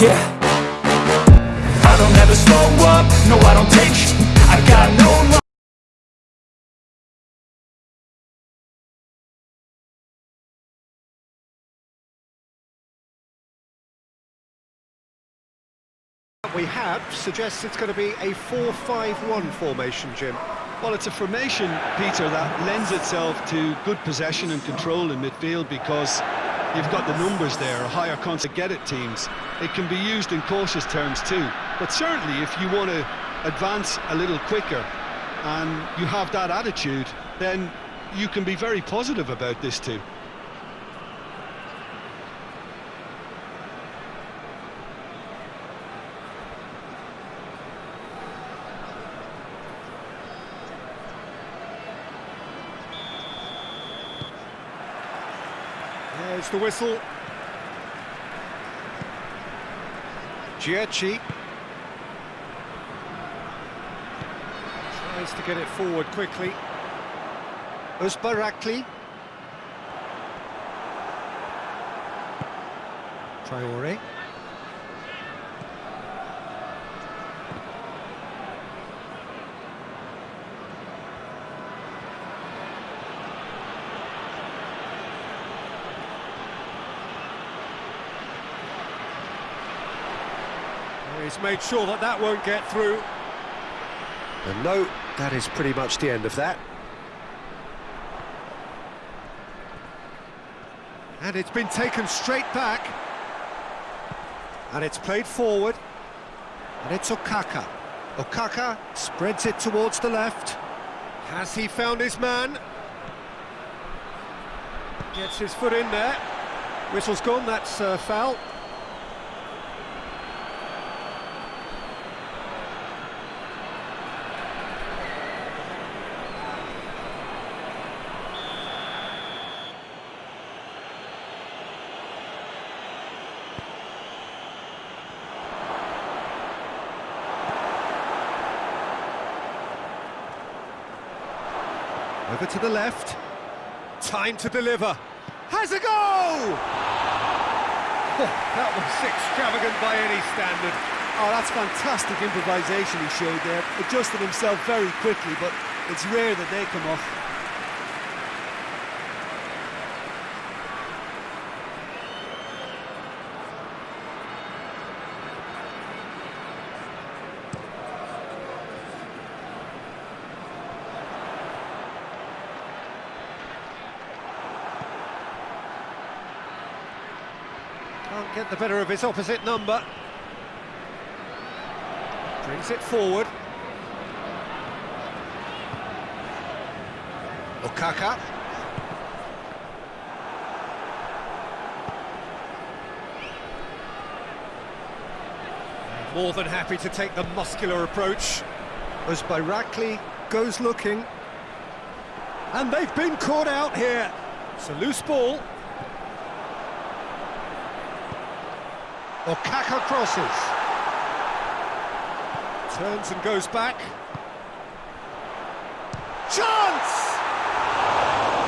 Yeah. I don't ever slow up, no I don't take sh. I got no we have suggests it's going to be a 4-5-1 formation, Jim. Well, it's a formation, Peter, that lends itself to good possession and control in midfield because you've got the numbers there, a higher constant get it teams. It can be used in cautious terms too, but certainly if you want to advance a little quicker and you have that attitude, then you can be very positive about this too. There's the whistle. Giacchi. Tries to get it forward quickly. Uzbarakli. Traore. He's made sure that that won't get through. And no, that is pretty much the end of that. And it's been taken straight back. And it's played forward. And it's Okaka. Okaka spreads it towards the left. Has he found his man? Gets his foot in there. Whistle's gone, that's uh, foul. Over to the left. Time to deliver. Has a goal! Oh, that was extravagant by any standard. Oh, that's fantastic improvisation he showed there. Adjusted himself very quickly, but it's rare that they come off. Can't get the better of his opposite number. Brings it forward. Okaka. More than happy to take the muscular approach. As Bayrakli goes looking. And they've been caught out here. It's a loose ball. Okaka crosses. Turns and goes back. Chance!